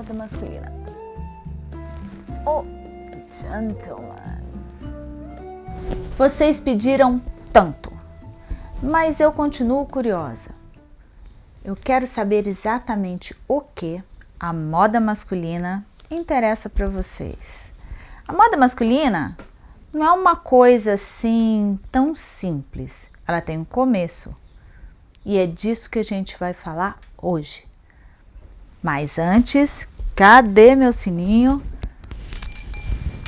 Moda masculina. Oh, gentleman. Vocês pediram tanto, mas eu continuo curiosa. Eu quero saber exatamente o que a moda masculina interessa para vocês. A moda masculina não é uma coisa assim tão simples. Ela tem um começo. E é disso que a gente vai falar hoje. Mas antes, cadê meu sininho?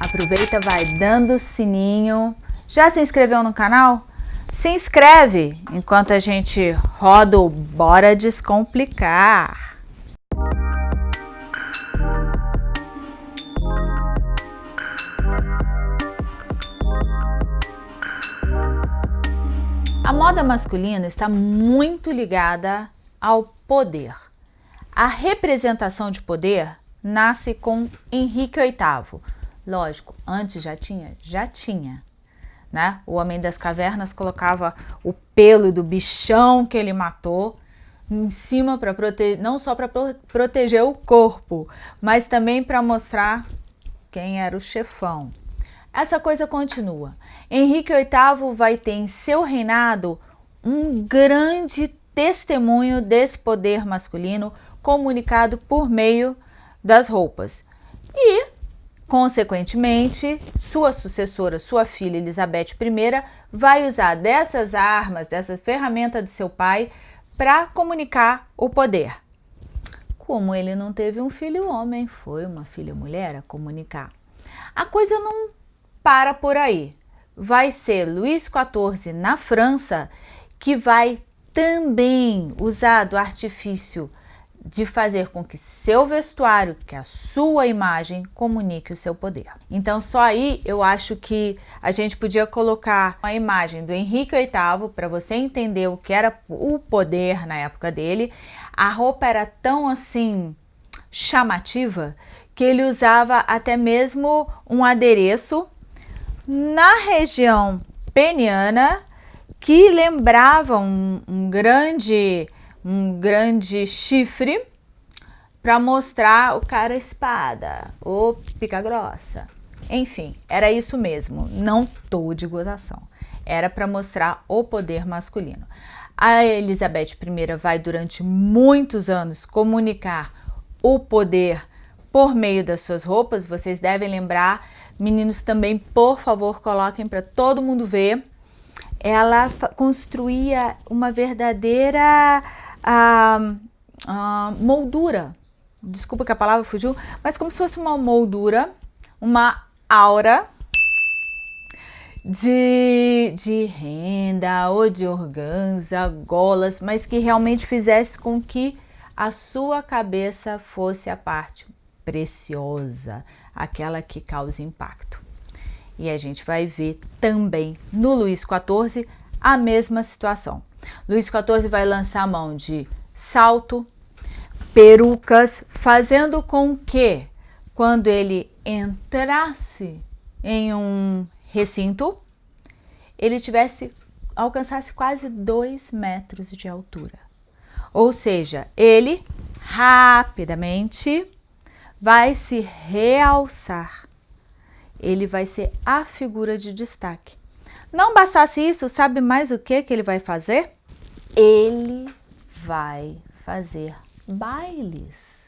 Aproveita, vai dando sininho. Já se inscreveu no canal? Se inscreve enquanto a gente roda o Bora Descomplicar. A moda masculina está muito ligada ao poder. A representação de poder nasce com Henrique VIII. Lógico, antes já tinha? Já tinha. Né? O homem das cavernas colocava o pelo do bichão que ele matou em cima para proteger, não só para pro proteger o corpo, mas também para mostrar quem era o chefão. Essa coisa continua. Henrique VIII vai ter em seu reinado um grande testemunho desse poder masculino comunicado por meio das roupas. E, consequentemente, sua sucessora, sua filha Elizabeth I, vai usar dessas armas, dessa ferramenta de seu pai, para comunicar o poder. Como ele não teve um filho homem, foi uma filha mulher a comunicar. A coisa não para por aí. Vai ser Luís XIV na França que vai também usar do artifício de fazer com que seu vestuário, que a sua imagem, comunique o seu poder. Então só aí eu acho que a gente podia colocar a imagem do Henrique VIII para você entender o que era o poder na época dele. A roupa era tão assim chamativa que ele usava até mesmo um adereço na região peniana que lembrava um, um grande um grande chifre para mostrar o cara espada ou pica grossa. Enfim, era isso mesmo, não tô de gozação. Era para mostrar o poder masculino. A Elizabeth I vai durante muitos anos comunicar o poder por meio das suas roupas. Vocês devem lembrar, meninos também, por favor, coloquem para todo mundo ver. Ela construía uma verdadeira a, a moldura, desculpa que a palavra fugiu, mas como se fosse uma moldura, uma aura de, de renda ou de organza, golas, mas que realmente fizesse com que a sua cabeça fosse a parte preciosa, aquela que causa impacto. E a gente vai ver também no Luís XIV a mesma situação. Luís XIV vai lançar a mão de salto, perucas, fazendo com que quando ele entrasse em um recinto, ele tivesse alcançasse quase dois metros de altura. Ou seja, ele rapidamente vai se realçar. Ele vai ser a figura de destaque. Não bastasse isso, sabe mais o que, que ele vai fazer? Ele vai fazer bailes,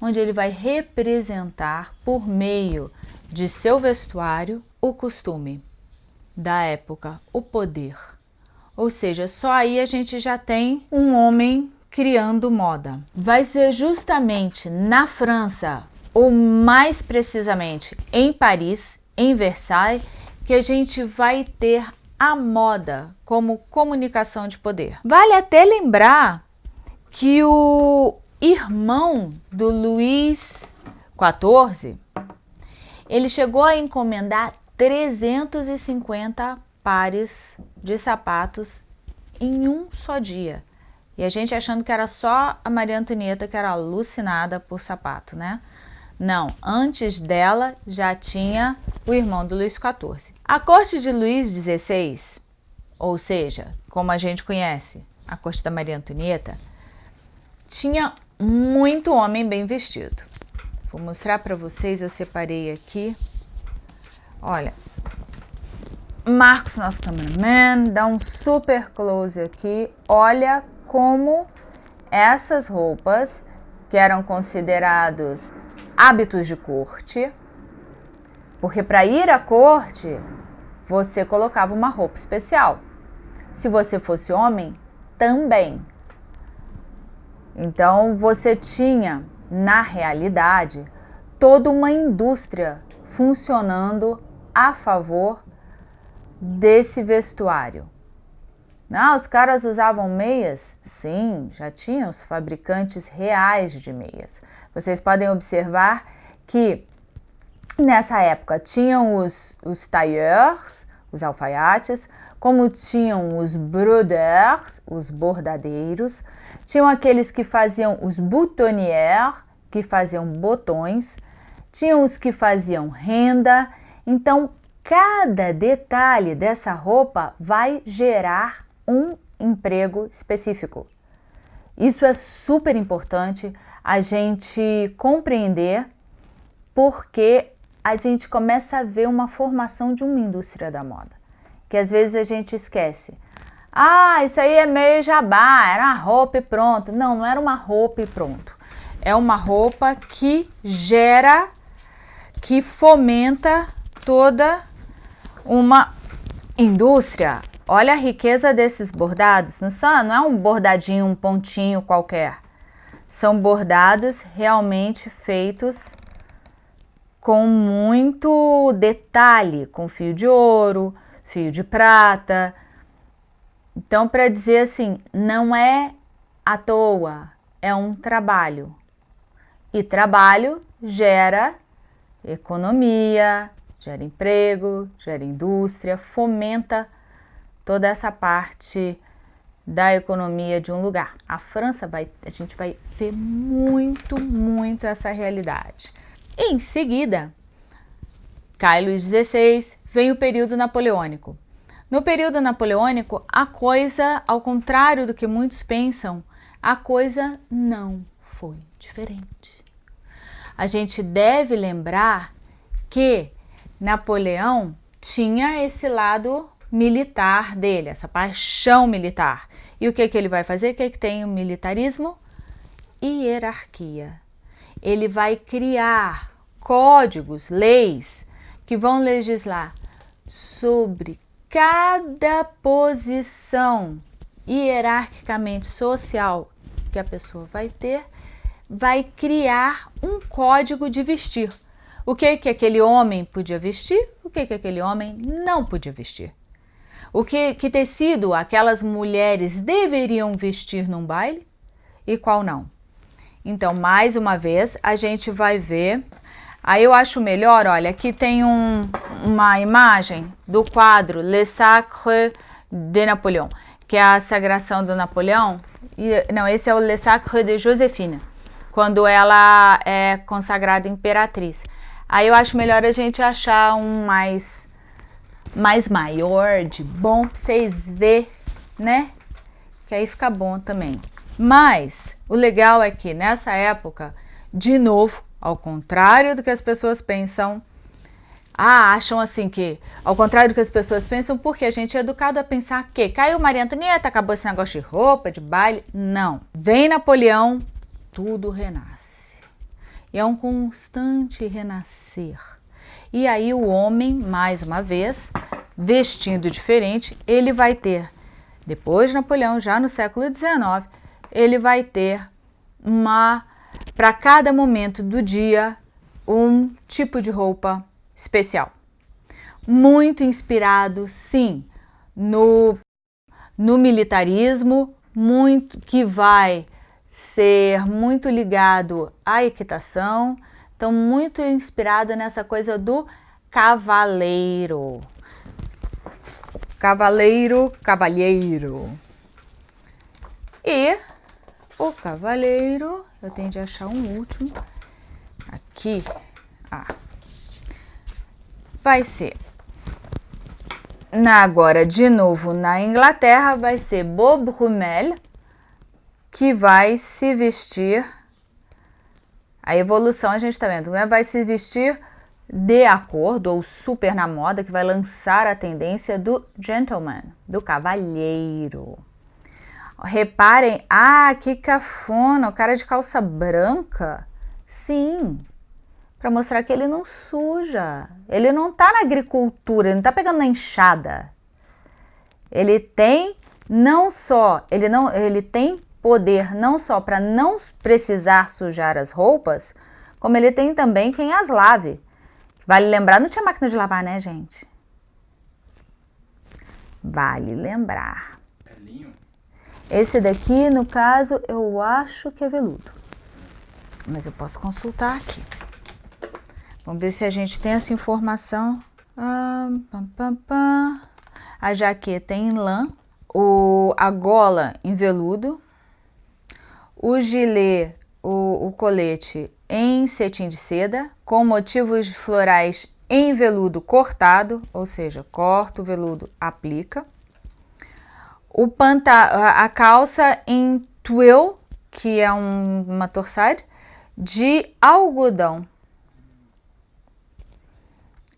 onde ele vai representar por meio de seu vestuário o costume da época, o poder. Ou seja, só aí a gente já tem um homem criando moda. Vai ser justamente na França, ou mais precisamente em Paris, em Versailles, que a gente vai ter a moda como comunicação de poder. Vale até lembrar que o irmão do Luís XIV, ele chegou a encomendar 350 pares de sapatos em um só dia. E a gente achando que era só a Maria Antonieta que era alucinada por sapato, né? Não, antes dela já tinha o irmão do Luís XIV. A corte de Luís XVI, ou seja, como a gente conhece, a corte da Maria Antonieta, tinha muito homem bem vestido. Vou mostrar para vocês, eu separei aqui. Olha, Marcos, nosso cameraman, dá um super close aqui. Olha como essas roupas, que eram considerados hábitos de corte, porque para ir à corte, você colocava uma roupa especial. Se você fosse homem, também. Então você tinha na realidade, toda uma indústria funcionando a favor desse vestuário. Ah, os caras usavam meias? Sim, já tinham os fabricantes reais de meias. Vocês podem observar que nessa época tinham os, os tailleurs, os alfaiates, como tinham os brodeurs, os bordadeiros, tinham aqueles que faziam os boutonnières, que faziam botões, tinham os que faziam renda. Então, cada detalhe dessa roupa vai gerar um emprego específico. Isso é super importante a gente compreender porque a gente começa a ver uma formação de uma indústria da moda que às vezes a gente esquece. Ah, isso aí é meio jabá, era uma roupa e pronto. Não, não era uma roupa e pronto. É uma roupa que gera, que fomenta toda uma indústria. Olha a riqueza desses bordados. Não, são, não é um bordadinho, um pontinho qualquer. São bordados realmente feitos com muito detalhe, com fio de ouro, fio de prata. Então, para dizer assim, não é à toa, é um trabalho. E trabalho gera economia, gera emprego, gera indústria, fomenta toda essa parte da economia de um lugar. A França vai, a gente vai ver muito, muito essa realidade. Em seguida, cai Luís XVI, vem o período napoleônico. No período napoleônico, a coisa, ao contrário do que muitos pensam, a coisa não foi diferente. A gente deve lembrar que Napoleão tinha esse lado militar dele, essa paixão militar. E o que, que ele vai fazer? O que, que tem o militarismo? Hierarquia. Ele vai criar códigos, leis que vão legislar sobre cada posição hierarquicamente social que a pessoa vai ter, vai criar um código de vestir. O que que aquele homem podia vestir, o que que aquele homem não podia vestir. O que, que tecido aquelas mulheres deveriam vestir num baile e qual não. Então, mais uma vez, a gente vai ver Aí eu acho melhor, olha, aqui tem um, uma imagem do quadro Le Sacre de Napoléon, que é a sagração do Napoleão. E, não, esse é o Le Sacre de Josefina, quando ela é consagrada imperatriz. Aí eu acho melhor a gente achar um mais, mais maior, de bom, pra vocês verem, né? Que aí fica bom também. Mas o legal é que nessa época, de novo, ao contrário do que as pessoas pensam, ah, acham assim que, ao contrário do que as pessoas pensam, porque a gente é educado a pensar que caiu Maria Antonieta, acabou esse negócio de roupa, de baile. Não. Vem Napoleão, tudo renasce. E é um constante renascer. E aí o homem, mais uma vez, vestindo diferente, ele vai ter, depois de Napoleão, já no século XIX, ele vai ter uma para cada momento do dia um tipo de roupa especial. Muito inspirado, sim, no, no militarismo, muito que vai ser muito ligado à equitação, então muito inspirado nessa coisa do cavaleiro. Cavaleiro, cavalheiro. E o cavaleiro eu tenho de achar um último aqui. Ah, vai ser na agora de novo na Inglaterra vai ser Bob Rumel que vai se vestir A evolução a gente está vendo, né? vai se vestir de acordo ou super na moda, que vai lançar a tendência do gentleman, do cavalheiro. Reparem, ah, que cafona, o cara de calça branca. Sim, para mostrar que ele não suja. Ele não está na agricultura, ele não está pegando na enxada. Ele tem não só, ele não, ele tem poder não só para não precisar sujar as roupas, como ele tem também quem as lave. Vale lembrar, não tinha máquina de lavar, né, gente? Vale lembrar. Esse daqui, no caso, eu acho que é veludo. Mas eu posso consultar aqui. Vamos ver se a gente tem essa informação. Ah, pam, pam, pam. A jaqueta em lã, o, a gola em veludo, o gilet, o, o colete em cetim de seda, com motivos florais em veludo cortado, ou seja, corta o veludo, aplica. O panta a calça em twill, que é um, uma torsade, de algodão.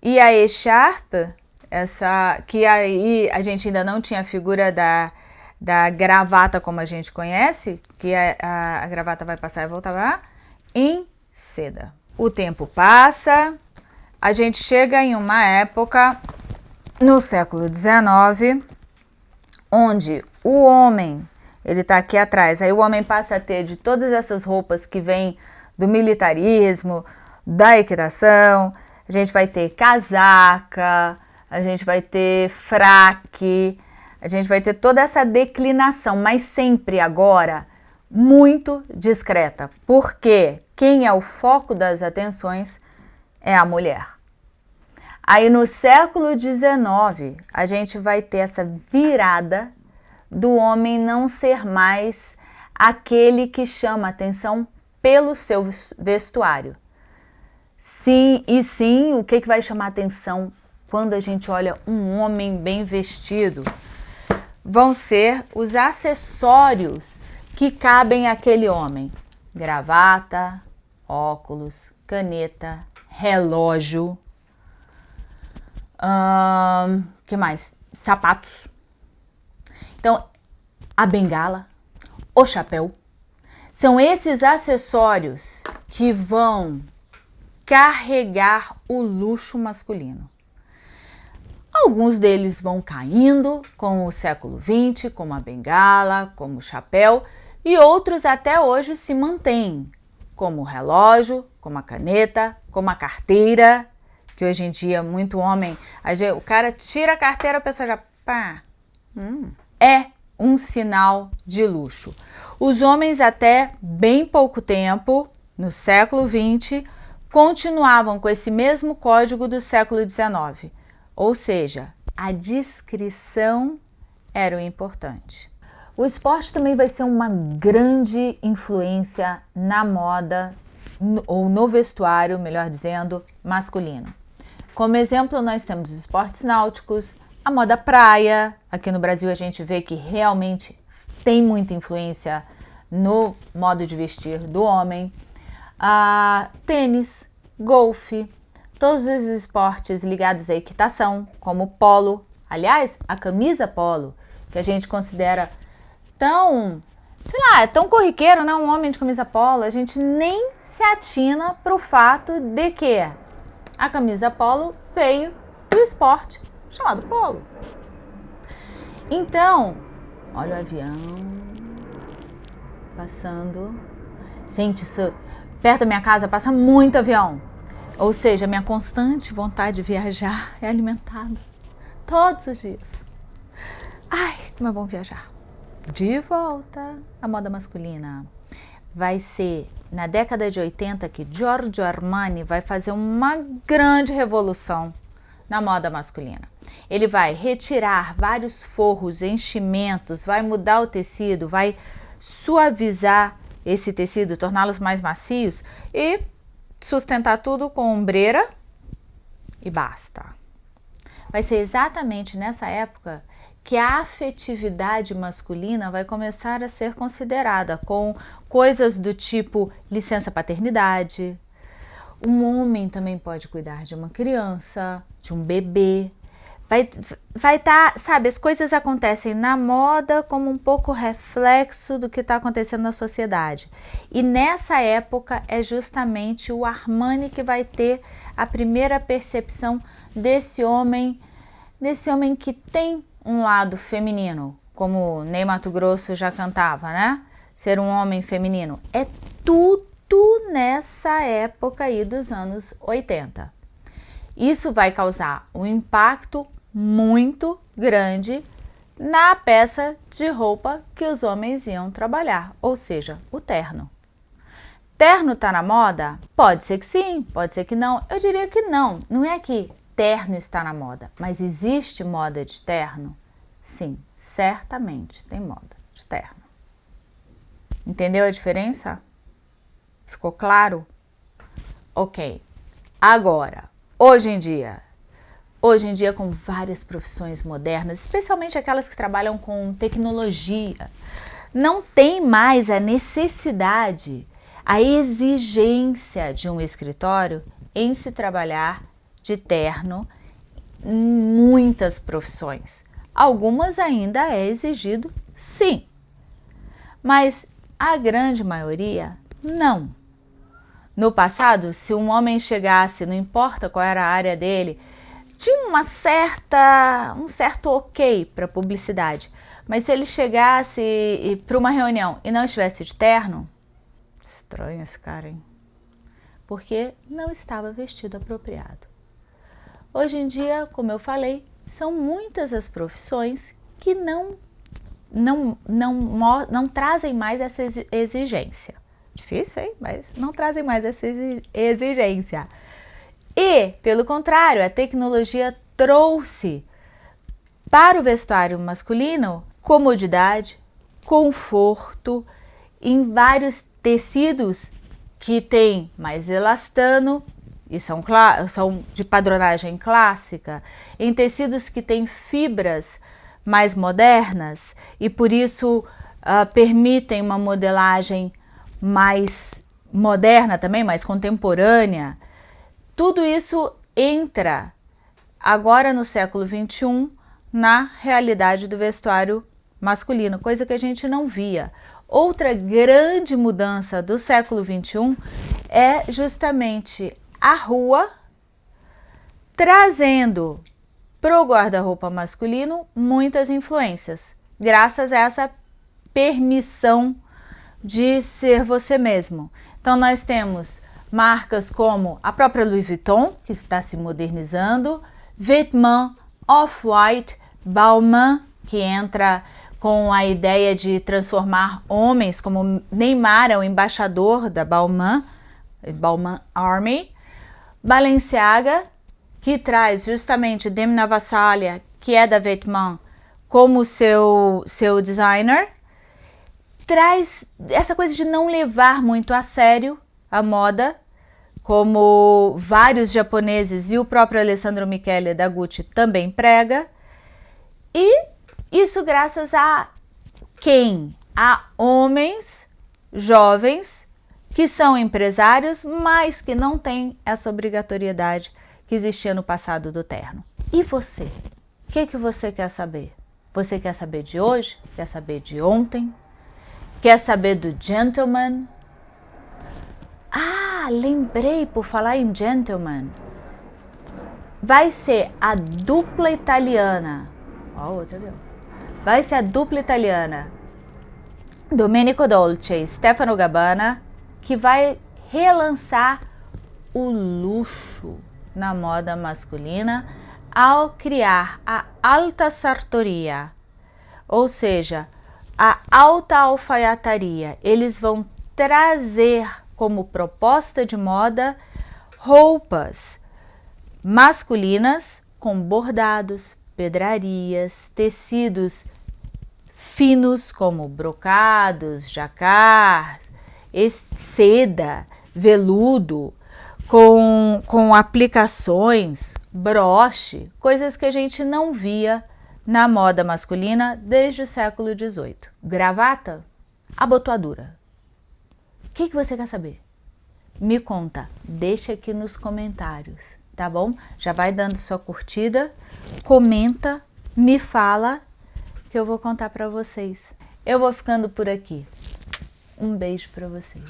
E a echarpe, essa, que aí a gente ainda não tinha a figura da, da gravata como a gente conhece, que a, a, a gravata vai passar e voltar lá, em seda. O tempo passa, a gente chega em uma época no século XIX, onde o homem, ele está aqui atrás, aí o homem passa a ter de todas essas roupas que vêm do militarismo, da equitação, a gente vai ter casaca, a gente vai ter fraque, a gente vai ter toda essa declinação, mas sempre agora muito discreta, porque quem é o foco das atenções é a mulher. Aí no século XIX, a gente vai ter essa virada do homem não ser mais aquele que chama atenção pelo seu vestuário. Sim, e sim, o que, que vai chamar atenção quando a gente olha um homem bem vestido? Vão ser os acessórios que cabem àquele homem. Gravata, óculos, caneta, relógio, hum, que mais? Sapatos. Então, a bengala, o chapéu, são esses acessórios que vão carregar o luxo masculino. Alguns deles vão caindo com o século XX, como a bengala, como o chapéu, e outros até hoje se mantêm, como o relógio, como a caneta, como a carteira, que hoje em dia muito homem, o cara tira a carteira, a pessoa já pá, hum, é um sinal de luxo. Os homens até bem pouco tempo, no século XX, continuavam com esse mesmo código do século XIX, ou seja, a discrição era o importante. O esporte também vai ser uma grande influência na moda ou no vestuário, melhor dizendo, masculino. Como exemplo, nós temos os esportes náuticos, a moda praia. Aqui no Brasil a gente vê que realmente tem muita influência no modo de vestir do homem a tênis, golfe, todos os esportes ligados à equitação, como polo. Aliás, a camisa polo, que a gente considera tão, sei lá, é tão corriqueiro, né? Um homem de camisa polo, a gente nem se atina para o fato de que a camisa polo veio do esporte chamado polo. Então, olha o avião passando. Gente, isso Perto da minha casa passa muito avião. Ou seja, minha constante vontade de viajar é alimentada todos os dias. Ai, como é bom viajar. De volta à moda masculina. Vai ser na década de 80 que Giorgio Armani vai fazer uma grande revolução na moda masculina. Ele vai retirar vários forros, enchimentos, vai mudar o tecido, vai suavizar esse tecido, torná-los mais macios e sustentar tudo com ombreira e basta. Vai ser exatamente nessa época que a afetividade masculina vai começar a ser considerada com coisas do tipo licença paternidade. Um homem também pode cuidar de uma criança, de um bebê. Vai vai estar, tá, sabe, as coisas acontecem na moda como um pouco reflexo do que está acontecendo na sociedade. E nessa época é justamente o Armani que vai ter a primeira percepção desse homem, desse homem que tem um lado feminino, como Ney Mato Grosso já cantava, né? Ser um homem feminino. É tudo nessa época aí dos anos 80. Isso vai causar um impacto muito grande na peça de roupa que os homens iam trabalhar, ou seja, o terno. Terno tá na moda? Pode ser que sim, pode ser que não. Eu diria que não. Não é que terno está na moda, mas existe moda de terno? Sim, certamente tem moda de terno. Entendeu a diferença? Ficou claro? Ok. Agora, hoje em dia, hoje em dia com várias profissões modernas, especialmente aquelas que trabalham com tecnologia, não tem mais a necessidade a exigência de um escritório em se trabalhar de terno em muitas profissões. Algumas ainda é exigido, sim, mas a grande maioria não. No passado, se um homem chegasse, não importa qual era a área dele, tinha uma certa, um certo ok para publicidade. Mas se ele chegasse para uma reunião e não estivesse de terno, estranho esse cara, hein? Porque não estava vestido apropriado. Hoje em dia, como eu falei, são muitas as profissões que não, não, não, não trazem mais essa exigência. Difícil, hein? Mas não trazem mais essa exigência. E, pelo contrário, a tecnologia trouxe para o vestuário masculino comodidade, conforto, em vários tecidos que tem mais elastano e são, são de padronagem clássica, em tecidos que têm fibras mais modernas e por isso uh, permitem uma modelagem mais moderna também, mais contemporânea. Tudo isso entra agora no século 21 na realidade do vestuário masculino, coisa que a gente não via. Outra grande mudança do século 21 é justamente a rua trazendo para o guarda-roupa masculino muitas influências, graças a essa permissão de ser você mesmo. Então nós temos marcas como a própria Louis Vuitton, que está se modernizando, Vêtements, Off-White, Balmain, que entra com a ideia de transformar homens, como Neymar é o embaixador da Balmain, Balmain Army, Balenciaga, que traz justamente Demi Navassalia, que é da Vêtements, como seu, seu designer, traz essa coisa de não levar muito a sério a moda, como vários japoneses e o próprio Alessandro Michele da Gucci também prega, e isso graças a quem? A homens jovens que são empresários, mas que não têm essa obrigatoriedade que existia no passado do terno. E você? O que, que você quer saber? Você quer saber de hoje? Quer saber de ontem? Quer saber do gentleman? Ah, lembrei por falar em gentleman. Vai ser a dupla italiana. Ó, outra deu vai ser a dupla italiana Domenico Dolce e Stefano Gabbana, que vai relançar o luxo na moda masculina ao criar a alta sartoria, ou seja, a alta alfaiataria. Eles vão trazer como proposta de moda roupas masculinas com bordados, pedrarias, tecidos finos como brocados, jacars, seda, veludo, com, com aplicações, broche, coisas que a gente não via na moda masculina desde o século XVIII. Gravata, abotoadura. O que, que você quer saber? Me conta, deixa aqui nos comentários, tá bom? Já vai dando sua curtida, comenta, me fala que eu vou contar para vocês. Eu vou ficando por aqui. Um beijo para vocês.